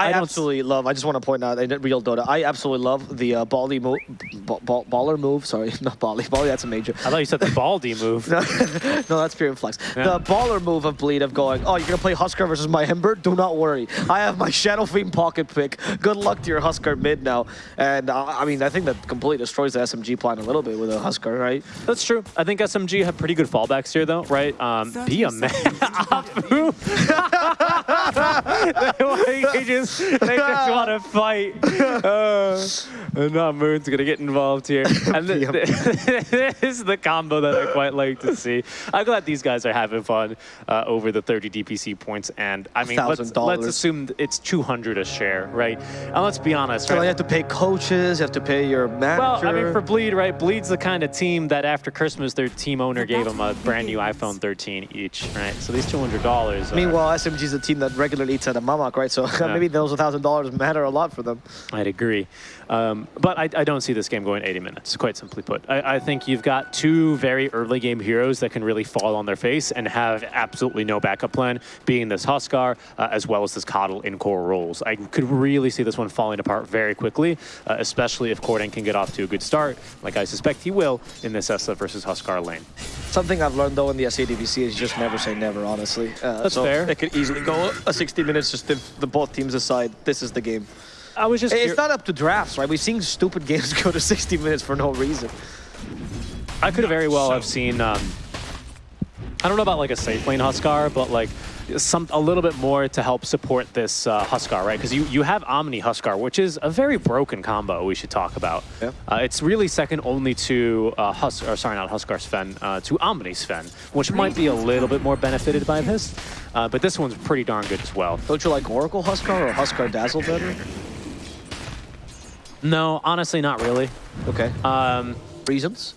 I, I don't absolutely love. I just want to point out in real Dota. I absolutely love the uh, Bally move, ball, baller move. Sorry, not Bally. Bally, that's a major. I thought you said the baldy move. no, no, that's pure Flex. Yeah. The baller move of Bleed of going, oh, you're gonna play Huskar versus my Ember? Do not worry. I have my Shadow Fiend pocket pick. Good luck to your Huskar mid now. And uh, I mean, I think that completely destroys the SMG plan a little bit with a Huskar, right? That's true. I think SMG have pretty good fallbacks here, though, right? Um, be a man. Apu. they, just, they just want to fight. Uh, and not Moon's going to get involved here. And th this is the combo that I quite like to see. I'm glad these guys are having fun uh, over the 30 DPC points. And I mean, let's, let's assume it's 200 a share, right? And let's be honest, So right? you have to pay coaches, you have to pay your manager. Well, I mean, for Bleed, right? Bleed's the kind of team that after Christmas, their team owner gave them a brand new iPhone 13 each, right? So these $200. Meanwhile, SMG is a team that regularly eats at a Mamak, right? So Yeah. maybe those $1,000 matter a lot for them. I'd agree. Um, but I, I don't see this game going 80 minutes, quite simply put. I, I think you've got two very early game heroes that can really fall on their face and have absolutely no backup plan, being this Huskar uh, as well as this KotL in core roles. I could really see this one falling apart very quickly, uh, especially if Corden can get off to a good start, like I suspect he will in this Essa versus Huskar lane. Something I've learned though in the SEA DPC is just never say never, honestly. Uh, That's so fair. It could easily go a 60 minutes just if the both teams aside, this is the game. I was just... It's not up to drafts, right? We've seen stupid games go to 60 minutes for no reason. I could very well have seen. Um, I don't know about like a safe lane Huskar, but like some a little bit more to help support this uh, Huskar, right? Because you you have Omni Huskar, which is a very broken combo. We should talk about. Yeah. Uh, it's really second only to uh, Hus or sorry, not Huskar Sven, uh, to Omni Sven, which might be a little bit more benefited by this. Uh, but this one's pretty darn good as well. Don't you like Oracle Huskar or Huskar Dazzle better? No, honestly, not really. Okay. Um, Reasons?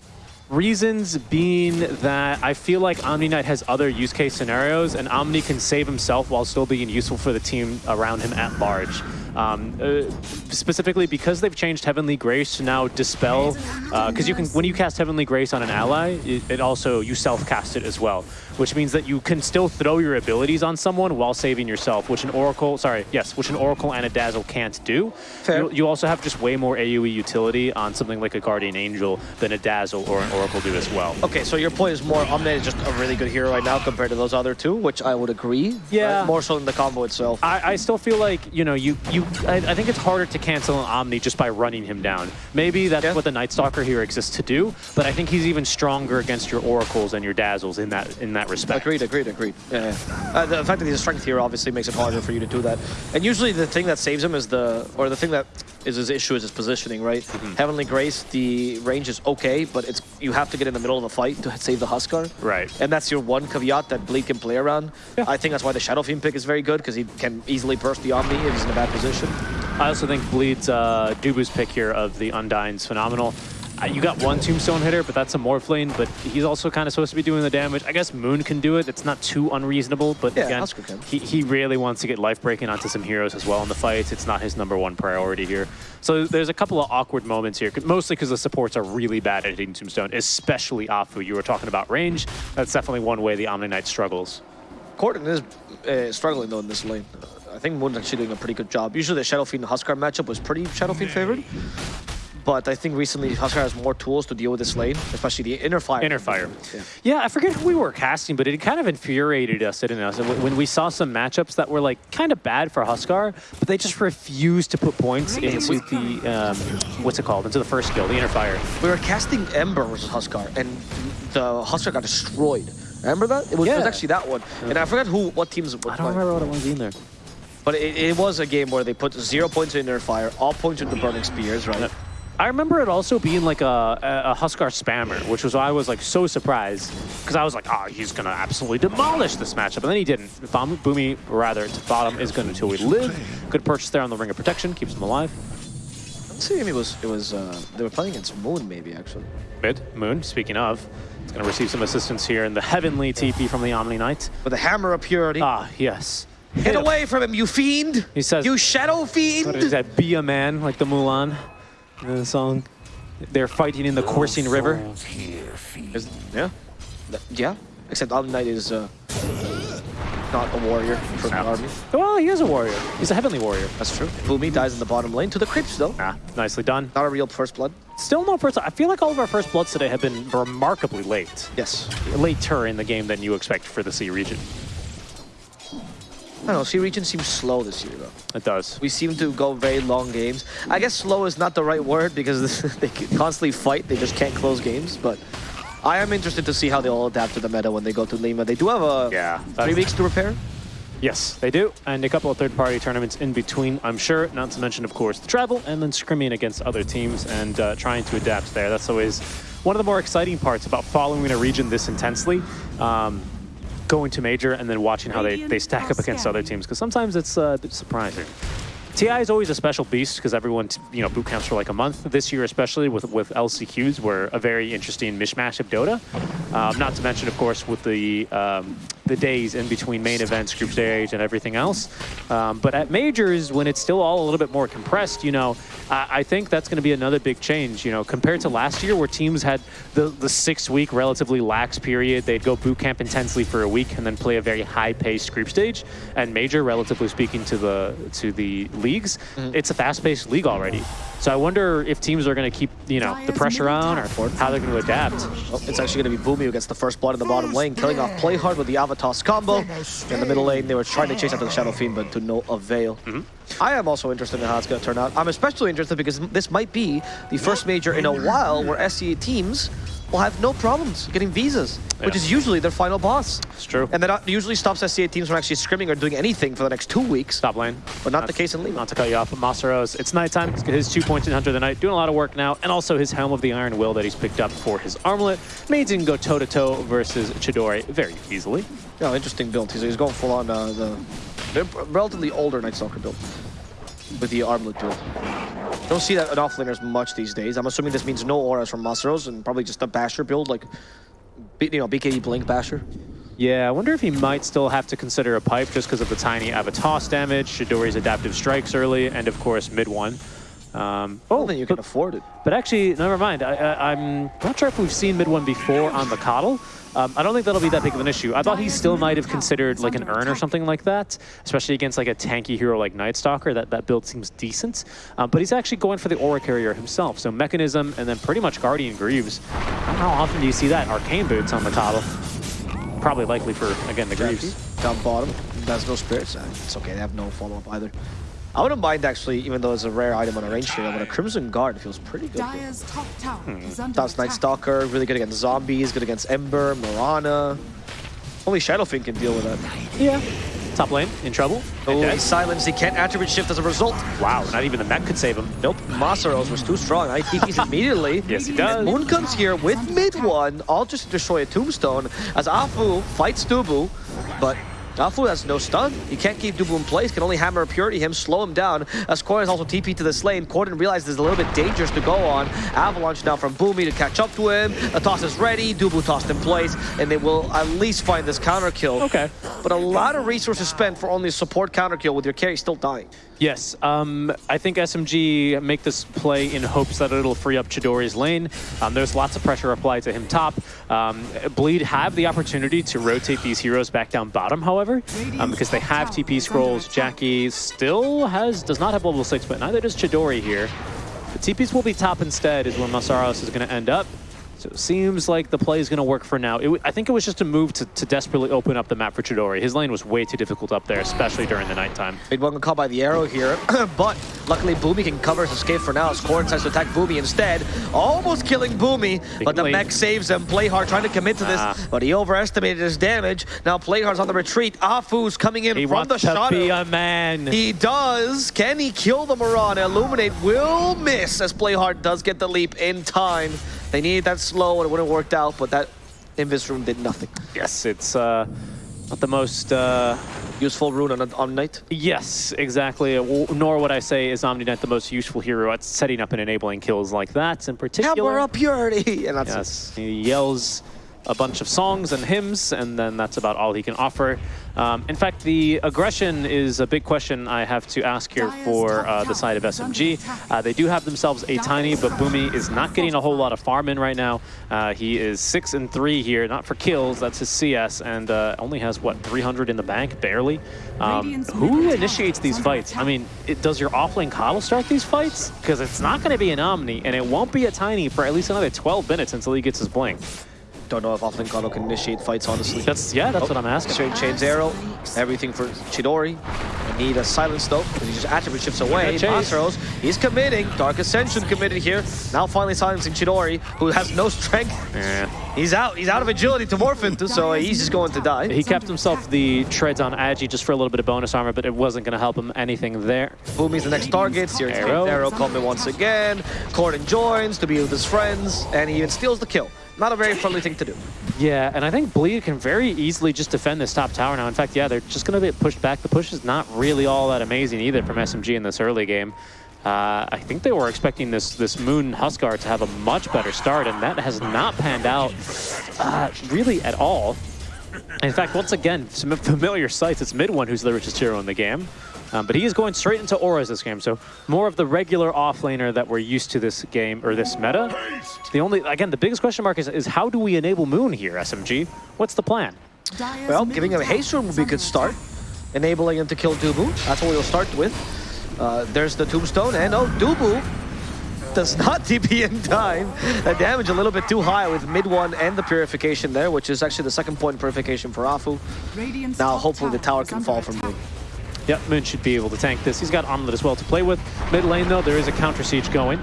Reasons being that I feel like Omni Knight has other use case scenarios, and Omni can save himself while still being useful for the team around him at large. Um, uh, specifically because they've changed Heavenly Grace to now dispel, because you can when you cast Heavenly Grace on an ally, it, it also you self cast it as well, which means that you can still throw your abilities on someone while saving yourself, which an Oracle, sorry, yes, which an Oracle and a Dazzle can't do. Fair. You, you also have just way more AoE utility on something like a Guardian Angel than a Dazzle or an Oracle do as well. Okay, so your point is more Omni is just a really good hero right now compared to those other two, which I would agree. Yeah. right? More so than the combo itself. I, I still feel like, you know, you, you I, I think it's harder to cancel an Omni just by running him down. Maybe that's Yeah. what the Night Stalker here exists to do, but I think he's even stronger against your Oracles and your Dazzles in that in that respect. Agreed, agreed, agreed. Yeah, yeah. Uh, the fact that he's a strength here obviously makes it harder for you to do that. And usually the thing that saves him is the, or the thing that is his issue is his positioning, right? Mm-hmm. Heavenly Grace, the range is okay, but it's you have to get in the middle of the fight to save the Huskar. Right. And that's your one caveat that Bleed can play around. Yeah. I think that's why the Shadow Fiend pick is very good, because he can easily burst the Omni if he's in a bad position. I also think Bleed's uh, Dubu's pick here of the Undying's phenomenal. You got one Tombstone hitter, but that's a Morph lane, but he's also kind of supposed to be doing the damage. I guess Moon can do it. It's not too unreasonable, but Yeah, again, he, he really wants to get life breaking onto some heroes as well in the fights. It's not his number one priority here. So there's a couple of awkward moments here, mostly because the supports are really bad at hitting Tombstone, especially Afu. You were talking about range. That's definitely one way the Omni Knight struggles. Corden is uh, struggling though in this lane. I think Moon's actually doing a pretty good job. Usually the Shadow Fiend Huskar matchup was pretty Shadow Fiend favored. But I think recently Huskar has more tools to deal with this lane, especially the inner fire. Inner fire. Yeah. Yeah, I forget who we were casting, but it kind of infuriated us, didn't it? When when we saw some matchups that were like kind of bad for Huskar, but they just refused to put points into the um, what's it called? Into the first skill, the inner fire. We were casting Ember versus Huskar, and the Huskar got destroyed. Remember that? It was, it was actually that one. And I forgot who, what teams were I don't playing. remember what it was either. But it, it was a game where they put zero points in inner fire, all points into burning spears, right? I remember it also being like a, a, Huskar spammer, which was why I was like so surprised because I was like, oh, he's gonna absolutely demolish this matchup, and then he didn't. Bom- Boomy, rather, to bottom is going to until we live. Good purchase there on the Ring of Protection, keeps him alive. See if it was, it was, uh, they were playing against Moon maybe, actually. Mid, Moon, speaking of, is going to receive some assistance here in the Heavenly TP from the Omni Knight. With a hammer of purity. Ah, yes. Get away from him, you fiend! He says- You shadow fiend! What is that? Be a man, like the Mulan the song. They're fighting in the coursing river. Is- yeah. Yeah. Except Omni Knight is, uh, not a warrior for the army. Well, he is a warrior. He's a heavenly warrior. That's true. Boomy dies in the bottom lane to the creeps, though. Ah, nicely done. Not a real first blood. Still no first. I feel like all of our first bloods today have been remarkably late. Yes. Later in the game than you expect for the SEA region. I don't know, Sea region seems slow this year, though. It does. We seem to go very long games. I guess slow is not the right word because they constantly fight. They just can't close games, but I am interested to see how they all adapt to the meta when they go to Lima. They do have a Yeah, three weeks to repair. Yes, they do. And a couple of third-party tournaments in between, I'm sure. Not to mention, of course, the travel and then scrimming against other teams and uh, trying to adapt there. That's always one of the more exciting parts about following a region this intensely. Um, going to major and then watching how they, they stack up against other teams because sometimes it's uh, surprising. TI is always a special beast because everyone, you know, boot camps for like a month. This year, especially with with LCQs, were a very interesting mishmash of Dota. Um, not to mention, of course, with the um, the days in between main events, group stage, and everything else. Um, but at majors, when it's still all a little bit more compressed, you know, I, I think that's going to be another big change. You know, compared to last year, where teams had the the six week relatively lax period, they'd go boot camp intensely for a week and then play a very high paced group stage. And major, relatively speaking, to the to the leagues, it's a fast paced league already. So I wonder if teams are going to keep you know the pressure on or how they're going to adapt. Oh, it's actually going to be Boomy who gets the first blood in the bottom lane, killing off Playhard with the Avatos combo. In the middle lane, they were trying to chase after the Shadow Fiend, but to no avail. Mm-hmm. I am also interested in how it's going to turn out. I'm especially interested because this might be the first major in a while where SEA teams will have no problems getting visas, which is usually their final boss. It's true. And that usually stops SEA teams from actually scrimming or doing anything for the next two weeks, Stop lane. but not the case in Lima. Not to cut you off, but Masaros, it's nighttime. He's got his two points in Hunter of the Night, doing a lot of work now, and also his Helm of the Iron Will that he's picked up for his armlet means he can go toe to toe versus Chidori very easily. Yeah, interesting build. He's, he's going full on uh, the relatively older Night Stalker build with the armlet build. Don't see that in offlaners much these days. I'm assuming this means no auras from Masaros and probably just a Basher build, like you know BKB Blink Basher. Yeah, I wonder if he might still have to consider a pipe just because of the tiny Avatos damage, Chidori's adaptive strikes early, and of course mid one. Um, Oh, oh, then you can but, afford it. but actually, never mind. I, I'm not sure if we've seen mid one before on the KotL. Um, I don't think that'll be that big of an issue. I thought he still might have considered like an urn or something like that, especially against like a tanky hero like Night Stalker. That, that build seems decent. Um, but he's actually going for the Aura Carrier himself. So Mekansm and then pretty much Guardian Greaves. How often do you see that? Arcane Boots on the KotL. Probably likely for, again, the Greaves. Down bottom, has no spirits. Uh, It's okay, they have no follow-up either. I wouldn't mind actually, even though it's a rare item on a range hero, but a Crimson Guard feels pretty good. Dire's top tower hmm. is under That's Night. Stalker, really good against zombies, good against Ember, Mirana. Only Shadow Fiend can deal with that. Yeah. Top lane, in trouble. Oh, And he's silenced. He can't attribute shift as a result. Wow, not even the mech could save him. Nope. Masaros was too strong. I TP's immediately. Yes, he does. Moon comes here with mid one, all just to destroy a tombstone as Afu fights Dubu, but Afu has no stun. He can't keep Dubu in place, can only hammer a Purity him, slow him down. As Corden is also TP to this lane, Corden realizes it's a little bit dangerous to go on. Avalanche now from Boomy to catch up to him. The toss is ready, Dubu tossed in place, and they will at least find this counter kill. Okay. But a lot of resources spent for only a support counter kill with your carry still dying. Yes, um, I think SMG make this play in hopes that it'll free up Chidori's lane. Um, there's lots of pressure applied to him top. Um, Bleed have the opportunity to rotate these heroes back down bottom, however, um, because they have TP scrolls. Jackie still has does not have level 6, but neither does Chidori here. The TPs will be top instead is where Masaros is going to end up. So it seems like the play is going to work for now. It I think it was just a move to, to desperately open up the map for Chidori. His lane was way too difficult up there, especially during the nighttime. Mid one caught by the arrow here, but luckily Boomy can cover his escape for now as Corden decides to attack Boomy instead. Almost killing Boomy, but the mech saves him. Playhard trying to commit to this, Ah. but he overestimated his damage. Now Playhard's on the retreat. Afu's coming in He from wants the to be a man. He does. Can he kill the Mirana? Illuminate will miss as Playhard does get the leap in time. They needed that slow and it wouldn't have worked out, but that Invis rune did nothing. Yes, it's uh, not the most. Uh, Useful rune on, on Knight. yes, exactly. Nor would I say is Omniknight the most useful hero at setting up and enabling kills like that in particular. Hammer up purity! And that's it. Yes, he yells a bunch of songs and hymns, and then that's about all he can offer. Um, in fact, the aggression is a big question I have to ask here for uh, the side of SMG. Uh, they do have themselves a tiny, but Boomy is not getting a whole lot of farm in right now. Uh, he is six and three here, not for kills, that's his CS, and uh, only has what 300 in the bank, barely. Um, who initiates these fights? I mean, it, does your offlane KotL start these fights? Because it's not going to be an Omni, and it won't be a Tiny for at least another 12 minutes until he gets his blink. I don't know if offlane KotL can initiate fights, honestly. That's yeah, that's Oh, what I'm oh, asking. Straight chains arrow, everything for Chidori. They need a silence though, because he just attribute shifts away. Masaros, he's committing. Dark Ascension committed here. Now finally silencing Chidori, who has no strength. Yeah. He's out. He's out of agility to morph into, so he's just going to die. He kept himself the treads on Agi just for a little bit of bonus armor, but it wasn't going to help him anything there. Boomy's the next target. Searing Arrow. arrow, arrow coming once again. Corden joins to be with his friends, and he even steals the kill. Not a very friendly thing to do. Yeah, and I think Bleed can very easily just defend this top tower now. In fact, yeah, they're just going to get pushed back. The push is not really all that amazing either from SMG in this early game. Uh, I think they were expecting this this Moon Huskar to have a much better start, and that has not panned out uh, really at all. In fact, once again, some familiar sights. It's Mid One who's the richest hero in the game. Um, but he is going straight into auras this game, so more of the regular offlaner that we're used to this game, or this meta. The only, again, the biggest question mark is, is how do we enable Moon here, SMG? What's the plan? Well, giving him a haste rune would be a good start. Enabling him to kill Dubu. That's what we'll start with. Uh, there's the tombstone, and oh, Dubu does not TP in time. The damage a little bit too high with mid one and the purification there, which is actually the second point purification for Afu. Now, hopefully, the tower can fall from Moon. Yep, Moon should be able to tank this. He's got Armlet as well to play with. Mid lane, though, there is a counter siege going.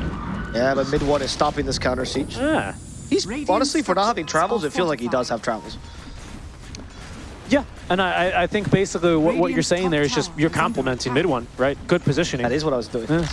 Yeah, but mid one is stopping this counter siege. Ah, He's honestly, for not having travels, it feels like he does have travels. yeah, and I, I- I think basically what, what you're saying there is just you're complimenting mid one, right? Good positioning. That is what I was doing. Yeah.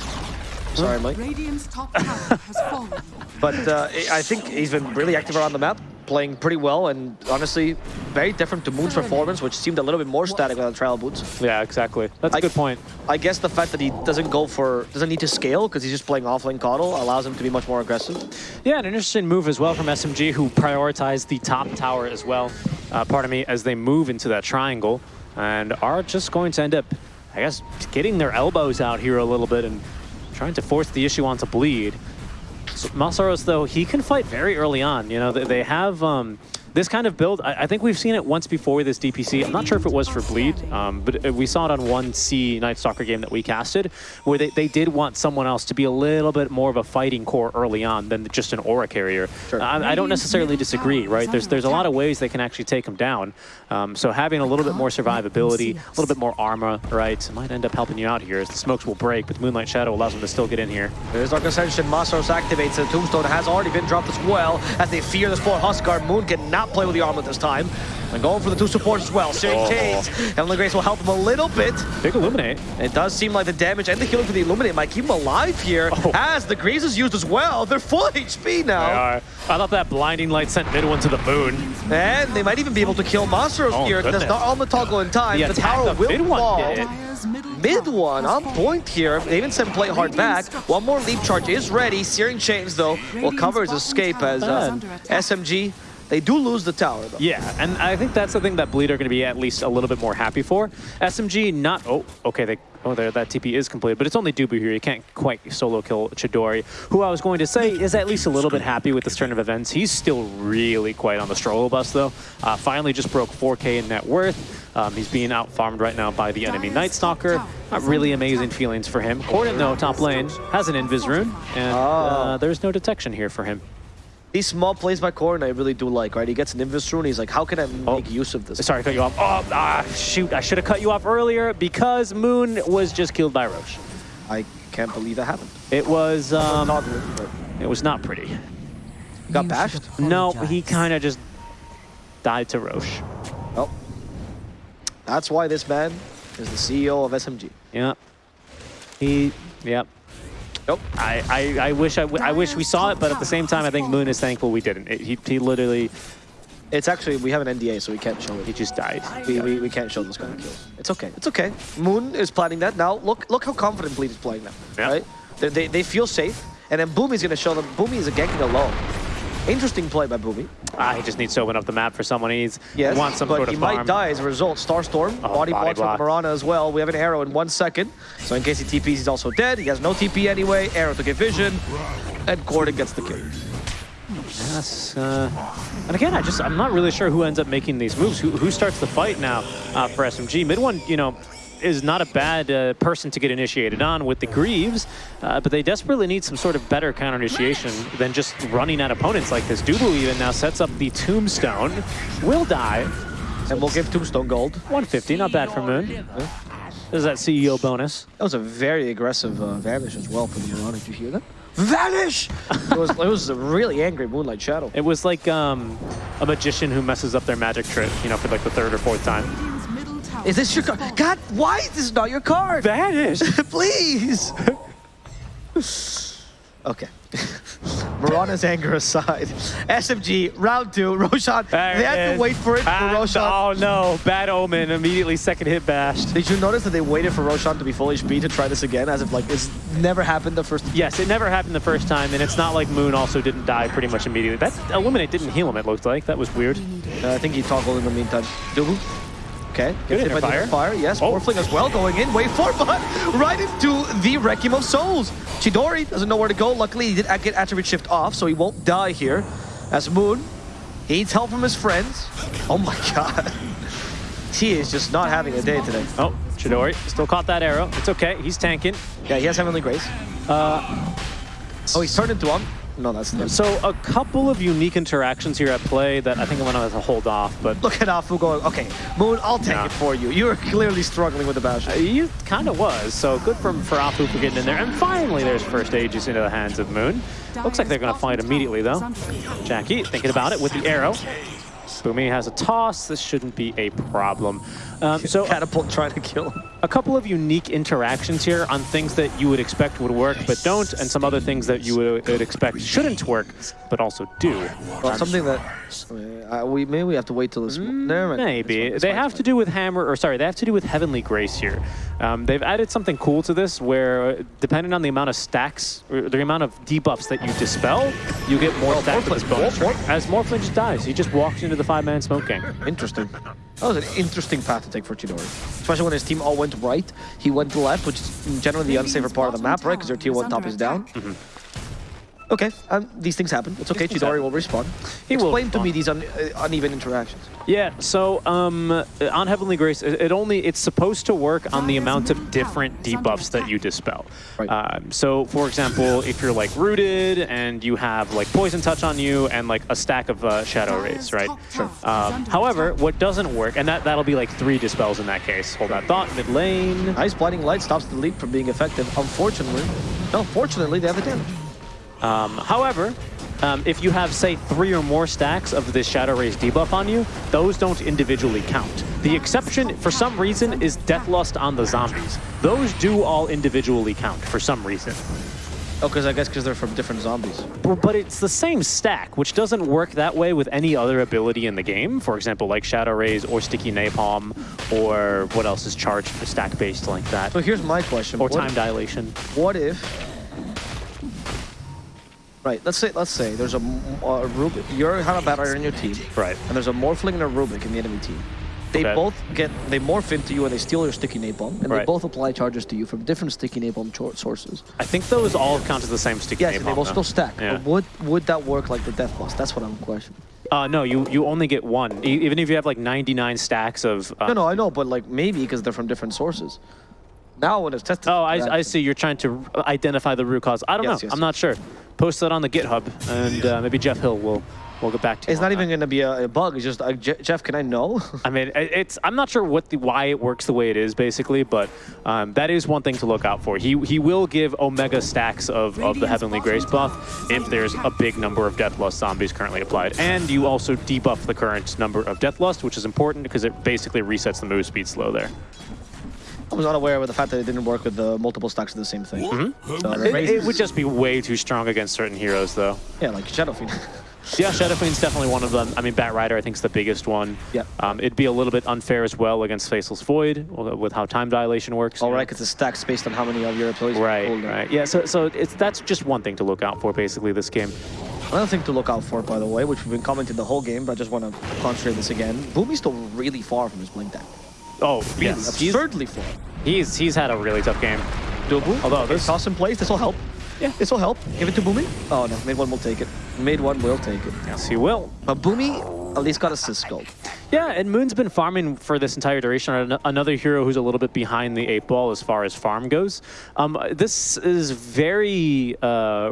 Sorry, Mike. Radiant's top tower has fallen. But uh, I think he's been really active around the map, playing pretty well, and honestly, very different to Moon's performance, which seemed a little bit more static without trial boots. Yeah, exactly. That's a I- good point. I guess the fact that he doesn't go for, doesn't need to scale because he's just playing offlane KotL allows him to be much more aggressive. Yeah, an interesting move as well from SMG, who prioritized the top tower as well, uh, pardon me, as they move into that triangle, and are just going to end up, I guess, getting their elbows out here a little bit and trying to force the issue onto Bleed. So Masaros, though, he can fight very early on. You know, they, they have um, this kind of build. I, I think we've seen it once before with this DPC. I'm not sure if it was for Bleed, um, but uh, we saw it on one C Night Stalker game that we casted, where they, they did want someone else to be a little bit more of a fighting core early on than just an aura carrier. Sure. I, I don't necessarily disagree, right? There's there's a lot of ways they can actually take him down. Um, so having a little bit more survivability, a little bit more armor, right, might end up helping you out here as the smokes will break, but Moonlight Shadow allows them to still get in here. There's Dark Ascension, Masaros activates, the Tombstone has already been dropped as well, as they fear the Sport Huskar. Moon cannot play with the armlet this time. And going for the two supports as well. Searing Oh. Chains, Heavenly Grace will help him a little bit. Big Illuminate. It does seem like the damage and the healing for the Illuminate might keep him alive here, Oh. as the Greaves is used as well. They're full HP now. They are. I thought that blinding light sent mid one to the moon. And they might even be able to kill Masaros Oh, here. Does goodness. not on the toggle in time. The The, tower of will mid one fall. did it. Dire's middle Mid one on point here. They even sent play hard back. One more leap charge is ready. Searing Chains though will cover his escape as uh, SMG. They do lose the tower though. Yeah, and I think that's the thing that Bleed are going to be at least a little bit more happy for. SMG not... Oh, okay, they... Oh, there, that TP is completed, but it's only Dubu here. You can't quite solo kill Chidori, who I was going to say is at least a little bit happy with this turn of events. He's still really quite on the struggle bus, though. Uh, finally just broke 4K in net worth. Um, he's being out-farmed right now by the enemy Night Stalker. Not really amazing feelings for him. Corden, though, top lane, has an Invis rune, and uh, there's no detection here for him. These small plays by Corden I really do like, right? He gets an Invis rune, he's like, how can I make use of this? Sorry to cut you off. Oh, ah, shoot. I should have cut you off earlier because Moon was just killed by Rosh. I can't believe that happened. It was, um, Toggling, but it was not pretty. he got bashed. No, he kind of just died to Rosh. Well, that's why this man is the CEO of SMG. Yeah. He, yep. Nope. I, I, I wish I, w- I wish we saw it, but at the same time, I think Moon is thankful we didn't. It, he, he literally, It's actually, we have an NDA, so we can't show it. he just died. We, we, we can't show those kind of kills. It's okay. It's okay. Moon is planning that. Now, look look how confident Bleed is playing now, Yeah. right? They, they, they feel safe. And then Boomy's going to show them. Boomy is a ganking alone. Interesting play by Boomy. Ah, he just needs to open up the map for someone. He Yes, wants some but sort he of might die as a result. Starstorm, Oh, body, body block block. from Mirana as well. We have an arrow in one second. So in case he TPs, he's also dead. He has no TP anyway. Arrow to get vision. And Gordon gets the kill. Yes. Uh, and again, I just I'm not really sure who ends up making these moves. Who who starts the fight now uh, for SMG? Mid one, you know, is not a bad uh, person to get initiated on with the Greaves, uh, but they desperately need some sort of better counter initiation than just running at opponents like this. Dubu even now sets up the Tombstone, will die. And we'll give Tombstone gold. 150, not bad for Moon. There's that CEO bonus. That was a very aggressive uh, vanish as well from Mirana. Did you hear that? Vanish! it, was, it was a really angry Moonlight Shadow. It was like um, a magician who messes up their magic trick, you know, for like the third or fourth time. Radiant's middle tower Is this your card? God, why is this not your card? Vanish! Please! okay. Mirana's anger aside. SMG, round two, Roshan. There they had is. to wait for it for And- Roshan. Oh no, bad omen. Immediately second hit bashed. Did you notice that they waited for Roshan to be full HP to try this again, as if like it's never happened the first? time? Yes, it never happened the first time, and it's not like Moon also didn't die pretty much immediately. That Illuminate didn't heal him, it looked like. That was weird. Uh, I think he toggled in the meantime. Dubu. Okay. Good hit by the fire. Yes, Oh. Morphling as well going in. Wait for but right into the Requiem of Souls. Chidori doesn't know where to go. Luckily, he did get attribute shift off, so he won't die here. As Moon, he needs help from his friends. Oh my god. T is just not having a day today. Oh, Chidori still caught that arrow. It's okay, he's tanking. Yeah, he has Heavenly Grace. Uh, Oh, he's turned into one. No, that's them. so a couple of unique interactions here at play that I think I'm gonna have to hold off, but Look at Afu going, okay, Moon, I'll take Yeah. it for you. You're clearly struggling with the Bastion. Uh, you kind of was. So good for, for Apu for getting in there. And finally, there's first Aegis into the hands of Moon. Looks like they're gonna fight immediately though. Jackie thinking about it with the arrow. Boomy has a toss. This shouldn't be a problem. Um, so Catapult trying to kill him. a couple of unique interactions here on things that you would expect would work but don't, and some other things that you would, would expect shouldn't work but also do. Well, I'm something that uh, we maybe we have to wait till this. Never mind. Maybe. It's it's they have to do with Hammer, or sorry, they have to do with Heavenly Grace here. Um, they've added something cool to this where, uh, depending on the amount of stacks, or the amount of debuffs that you dispel, you get more Oh, stacks with Morphling. bonus. More- ring. As Morphling just dies, he just walks into the five-man smoke gang. Interesting. That was an interesting path to take for Chidori. Especially when his team all went right. He went left, which is generally the unsafer part of the map, right? Because their tier 1 top is down. Okay, um, these things happen. It's okay, things Chidori will respawn. He will Explain to me these un uh, uneven interactions. Yeah, so um, on Heavenly Grace, it, it only it's supposed to work on the amount of different debuffs that you dispel. Right. Um, so, for example, if you're like rooted and you have like poison touch on you and like a stack of uh, shadow rays, right? Sure. Um, however, what doesn't work, and that that'll be like three dispels in that case. Hold that thought. Mid lane. Ice blinding light stops the leap from being effective. Unfortunately, no, fortunately, they have the damage. Um, however, um, if you have, say, three or more stacks of this Shadow Rays debuff on you, those don't individually count. The exception, for some reason, is Deathlust on the zombies. Those do all individually count, for some reason. Oh, because I guess because they're from different zombies. But it's the same stack, which doesn't work that way with any other ability in the game. For example, like Shadow Rays or Sticky Napalm, or what else is charged for stack-based like that, So here's my question. or What- Time Dilation. What if? Right. Let's say let's say there's a, a Rubik. You have a bad in your team, Right. and there's a Morphling and a Rubik in the enemy team. They Okay. both get they morph into you and they steal your sticky napalm, and they both apply charges to you from different sticky napalm sources. I think those all count as the same Sticky Yes, Napalm. and they will though. still stack. Yeah. But would would that work like the death boss? That's what I'm questioning. Uh, no, you you only get one. Even if you have like 99 stacks of. Uh, No, no, I know, but like maybe because they're from different sources. Now when it's tested. Oh, I, I see. You're trying to identify the root cause. I don't Yes, know. yes, I'm not sure. Post that on the GitHub, and uh, maybe Jeff Hill will will get back to you. It's not even going to be a, a bug. It's just, uh, Je- Jeff, can I know? I mean, it's. I'm not sure what the why it works the way it is, basically, but um, that is one thing to look out for. He he will give Omega stacks of, of the Heavenly Grace buff if there's a big number of Deathlust zombies currently applied, and you also debuff the current number of Deathlust, which is important because it basically resets the move speed slow there. I was unaware of the fact that it didn't work with the multiple stacks of the same thing. Mm-hmm. So, It, it would just be way too strong against certain heroes, though. yeah, like Shadow Fiend. Yeah, Shadow Fiend's definitely one of them. I mean, Batrider, I think, is the biggest one. Yeah. Um, it'd be a little bit unfair as well against Faceless Void with how time dilation works. All you know. right, because the stack's based on how many of your employees. Right, hold them. right. Yeah, so so it's that's just one thing to look out for, basically, this game. Another thing to look out for, by the way, which we've been commenting the whole game, but I just want to concentrate this again. Boomy's still really far from his blink dagger. Oh, yes. He's, Absurdly far. he's, he's had a really tough game. Dubu, Although okay, this- toss in place, this will help. Yeah. This will help. Give it to Boomy. Oh no, mid one will take it. Mid one will take it. Yes, he will. But Boomy at least got a assist scope. Yeah, and Moon's been farming for this entire duration. Another hero who's a little bit behind the eight ball as far as farm goes. Um, this is very uh,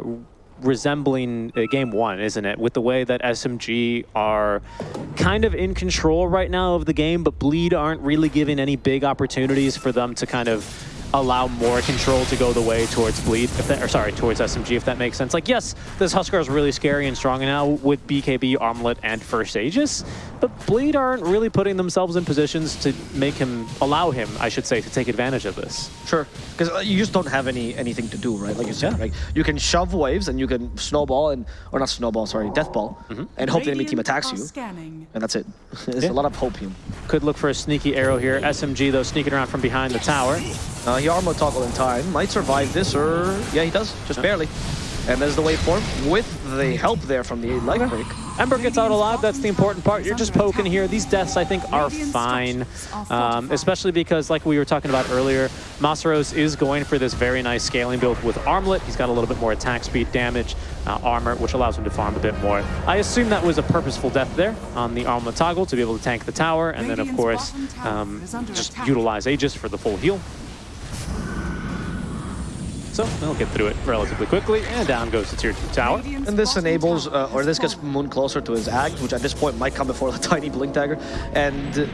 resembling uh, game one, isn't it? With the way that SMG are kind of in control right now of the game, but Bleed aren't really giving any big opportunities for them to kind of allow more control to go the way towards Bleed, if that, or sorry, towards SMG, if that makes sense. Like, yes, this Huskar is really scary and strong now with BKB, Armlet, and First Aegis, but Bleed aren't really putting themselves in positions to make him, allow him, I should say, to take advantage of this. Sure, because uh, you just don't have any anything to do, right? Like you said, Yeah. right? You can shove waves and you can snowball and or not snowball, sorry, death ball, mm-hmm. and hope the enemy team attacks you, Scanning. and that's it. There's Yeah. a lot of hopium. Could look for a sneaky arrow here. SMG, though, sneaking around from behind the tower. Uh, he armor toggle in time, might survive this, or yeah, he does, just barely. And there's the waveform with the help there from the life break. Ember gets out alive, that's the important part. You're just poking here. These deaths, I think, are fine, um, especially because, like we were talking about earlier, Masaros is going for this very nice scaling build with Armlet. He's got a little bit more attack speed, damage, uh, armor, which allows him to farm a bit more. I assume that was a purposeful death there on the Armlet toggle to be able to tank the tower, and then, of course, um, just utilize Aegis for the full heal. So they'll get through it relatively quickly, and down goes the tier 2 tower. And this enables, uh, or this gets. Moon closer to his Ag, which at this point might come before the tiny Blink Dagger, and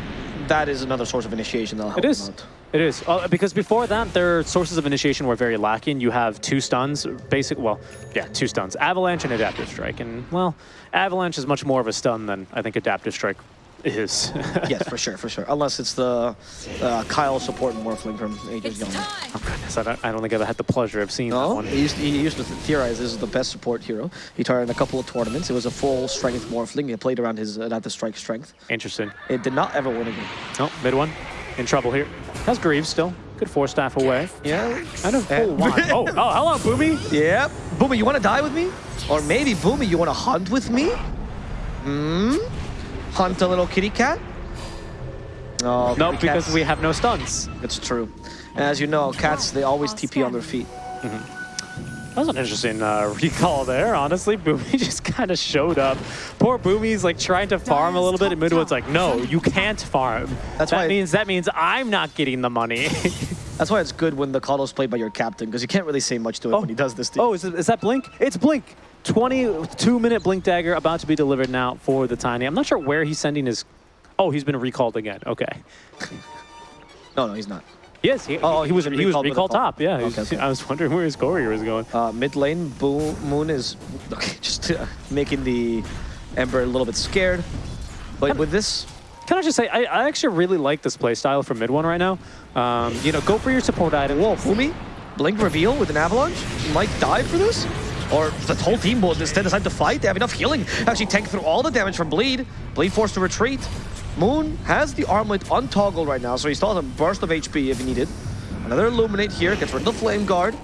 that is another source of initiation that'll help It him is. out. It is. Uh, because before that, their sources of initiation were very lacking. You have two stuns, basic, well, yeah, two stuns. Avalanche and Adaptive Strike. And, well, Avalanche is much more of a stun than I think Adaptive Strike is. yes, for sure, for sure. Unless it's the uh, Kyle support Morphling from Ages Young. oh, goodness. I don't, I don't think I've had the pleasure of seeing that one. he used, he used to theorize this is the best support hero. He tried in a couple of tournaments. It was a full strength Morphling. He played around his Adaptive Strike strength. Interesting. It did not ever win again. game. Oh, mid one. In trouble here. Has Greaves still. Good four staff away. Yeah. Kind of And- full wand. Oh, oh, hello, Boomy. Yep. Boomy, you want to die with me? Or maybe, Boomy, you want to hunt with me? Hmm? Hunt a little kitty cat? No, No, kitty because cats- we have no stuns. It's true. And as you know, cats, they always TP on their feet. That was an interesting uh, recall there, honestly. Boomy just kind of showed up. Poor Boomy's like trying to farm a little bit, and Midwood's like, no, you can't farm. That's that why- means that means I'm not getting the money. That's why it's good when the Kado's played by your captain, because you can't really say much to him when he does this to you. oh, is, it, is that Blink? It's Blink. 22 minute Blink Dagger about to be delivered now for the Tiny. I'm not sure where he's sending his. Oh, he's been recalled again. Okay. No, no, he's not. Yes, he, Oh, he was he was recalled with a recalled call. top. Yeah, Okay, he's- okay. I was wondering where his courier was going. Uh, mid lane, Boo Moon is okay, just uh, making the Ember a little bit scared. But with this, Can I just say, I, I actually really like this playstyle for mid one right now. Um, you know, go for your support item. whoa, Fumi, blink reveal with an avalanche. You might die for this, or the whole team will instead decide to fight. They have enough healing, actually tank through all the damage from Bleed. Bleed forced to retreat. Moon has the armlet untoggled right now, so he still has a burst of HP if he needed. Another Illuminate here, gets rid of the Flame Guard.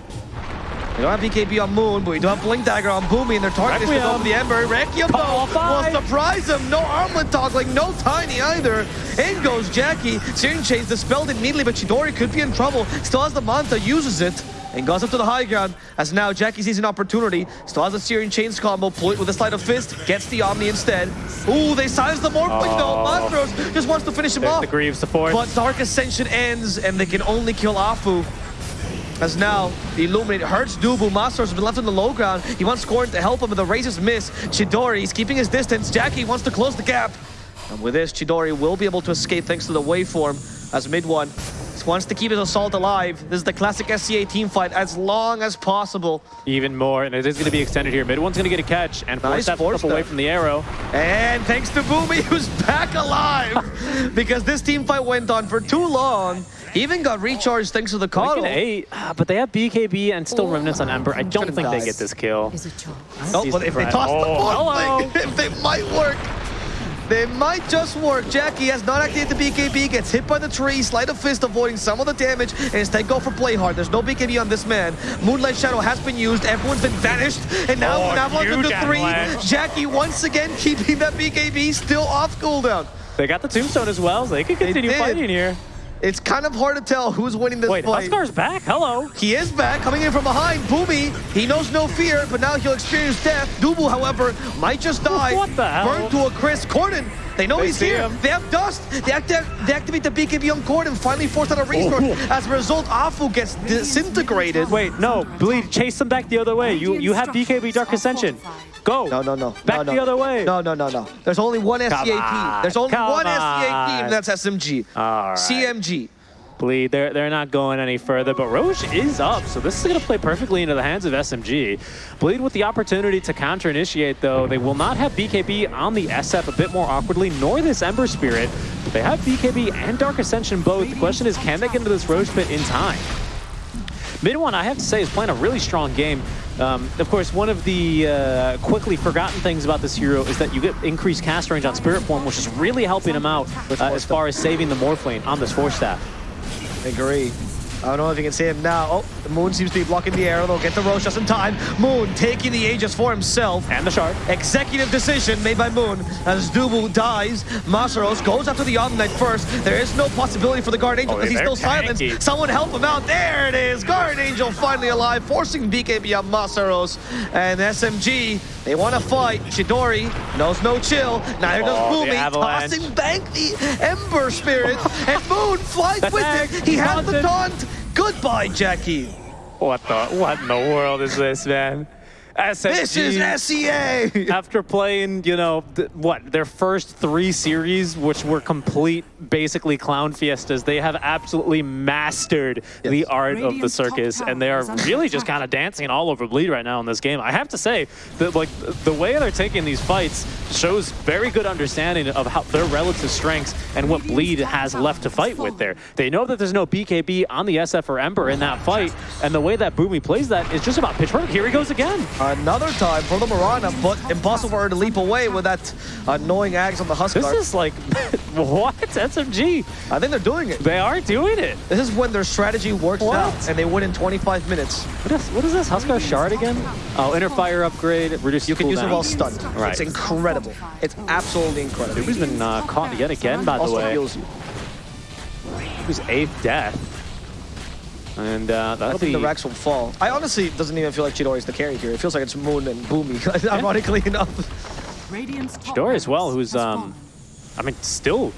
We don't have BKB on Moon, but we do have Blink Dagger on Boomy, and their target is Requiem. for the Ember. Requiem, though, will surprise him. No armlet toggling, no Tiny either. In goes Jackie. Searing Chains dispelled immediately, but Chidori could be in trouble. Still has the Manta, uses it, and goes up to the high ground. As now Jackie sees an opportunity. Still has a Searing Chains combo, pull it with a Sleight of Fist, gets the Omni instead. Ooh, they silence the Morphling though. Oh. Masaros just wants to finish him The, off. the Greaves, the fourth. But Dark Ascension ends, and they can only kill Afu. As now, the Illuminate hurts Dubu. Masaros has been left on the low ground. He wants Scorn to help him, but the raises miss. Chidori, he's keeping his distance. Jackie wants to close the gap. And with this, Chidori will be able to escape thanks to the waveform as mid one wants to keep his assault alive. This is the classic SEA team fight as long as possible. Even more, and it is going to be extended here. Mid one's going to get a catch, and force Nice that force away from the arrow. And thanks to Boomy, who's back alive. because this team fight went on for too long. He even got recharged thanks to the Like KotL. an eight, ah, but they have BKB and still remnants on Ember. I don't Could've think they get this kill. Is a choice. No, Sees but if they threat. toss the Oh, ball, hello. if they might work. They might just work. Jackie has not activated the BKB, gets hit by the tree, Sleight of Fist avoiding some of the damage, and instead go for play hard. There's no BKB on this man. Moonlight Shadow has been used, everyone's been vanished, and now Oh, Navalon's huge into three. avalanche. Jackie once again keeping that BKB still off cooldown. They got the tombstone as well, so they could continue did. fighting here. It's kind of hard to tell who's winning this Wait, fight. Huskar's back? Hello. He is back, coming in from behind. Boomy, he knows no fear, but now he'll experience death. Dubu, however, might just die. What the hell? Burned to a crisp. Corden, they know They he's here. him. They have dust. They, acti- they activate the BKB on Corden, finally force out a resource. Oh. As a result, Afu gets disintegrated. Wait, no, Bleed, chase them back the other way. You you have BKB Dark Ascension. Go. No, no, no. Back no, no. the other way. No, no, no, no. There's only one SEA team. on, There's only come one SEA on. team. That's SMG. All right. SMG. Bleed, they're, they're not going any further, but Rosh is up, so this is going to play perfectly into the hands of SMG. Bleed with the opportunity to counter-initiate, though. They will not have BKB on the SF a bit more awkwardly, nor this Ember Spirit. They have BKB and Dark Ascension both. The question is, can they get into this Rosh pit in time? Mid one, I have to say, is playing a really strong game. Um, of course, one of the uh, quickly forgotten things about this hero is that you get increased cast range on Spirit Form, which is really helping him out uh, as far as saving the Morphling on this Force Staff. Agree. I don't know if you can see him now. Oh, the Moon seems to be blocking the arrow. They'll get the Rosh just in time. Moon taking the Aegis for himself. And the Shard. Executive decision made by Moon as Dubu dies. Masaros goes after the Omnight first. There is no possibility for the Guard Angel Oh, because he's still silenced. Someone help him out. There it is. Guard Angel finally alive, forcing BKB on Masaros. And SMG, they want to fight. Chidori knows no chill. Neither does Oh, Boomy. Tossing back the Ember Spirit. and Moon flies with it. He has the taunt. Goodbye, Jackie. What the what in the world is this, man? SMG, This is SEA. after playing, you know, th- what their first three series, which were complete, basically clown fiestas. They have absolutely mastered the art of the circus, and they are really just kind of dancing all over Bleed right now in this game. I have to say that, like, the way they're taking these fights shows very good understanding of how their relative strengths and what Bleed has left to fight with there. They know that there's no BKB on the SF or Ember in that fight, and the way that Boomy plays that is just about pitch perfect. Here he goes again. Another time for the Mirana, but impossible for her to leap away with that annoying Ags on the Huskar. This is like, what? SMG. I think they're doing it. They are doing it. This is when their strategy works What? out and they win in 25 minutes. What is, what is this? Huskar Shard again? Oh, inner fire upgrade, reduce You can use it while stunned. Right. It's incredible. It's absolutely incredible. Who's been uh, caught yet again, by the also way. heals you. Who's eighth death. And uh, I don't think be... the Rex will fall. I honestly doesn't even feel like Chidori's the carry here. It feels like it's Moon and Boomy, ironically enough. Radiant's top as well, who's, um. I mean, still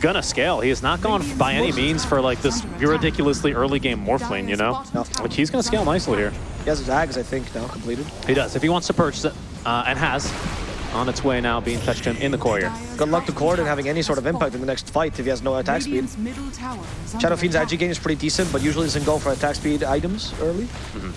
gonna scale. He has not gone by any means for like this ridiculously early game Morphling, you know? No. Like he's gonna scale nicely here. He has his Ags, I think, now completed. He does, if he wants to purchase it, uh, and has, on its way now, being fetched him in the courier. Good luck to Corden having any sort of impact in the next fight if he has no attack speed. Radiant's middle tower is Shadow Fiend's attack. actually gain is pretty decent, but usually doesn't go for attack speed items early. Mm-hmm.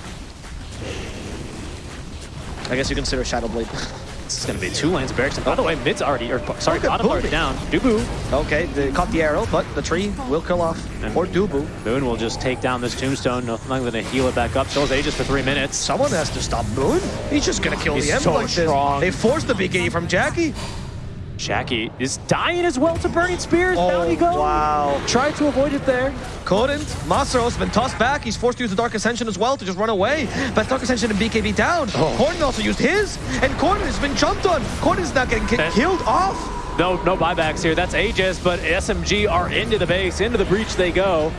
I guess you consider Shadow Blade. This is gonna be two lanes of barracks. And by the way, mid's already, or sorry, at bottom already down. Dubu. okay, they caught the arrow, but the tree will kill off. And- Or Dubu. Moon will just take down this tombstone. Nothing gonna heal it back up. Has Aegis for three minutes. Someone has to stop Moon. He's just gonna kill He's the Ember so like this. They forced the BKB from Jackie. Jackie is dying as well to Burning Spears. Down he oh, goes. Oh, wow. Tried to avoid it there. Couldn't. Masaro's been tossed back. He's forced to use the Dark Ascension as well to just run away. But Dark Ascension and BKB down. Oh. Corden also used his, and Corden has been jumped on. Corden's not getting ki- killed off. No, no buybacks here. That's Aegis, but SMG are into the base, into the breach they go.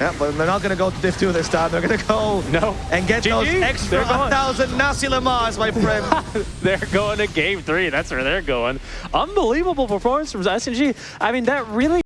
Yeah, but they're not gonna go to Div 2 this time. They're gonna go No. and get those extra They're going. 1,000 Nasi Lemak, my friend. they're going to game three. That's where they're going. Unbelievable performance from SMG. I mean, that really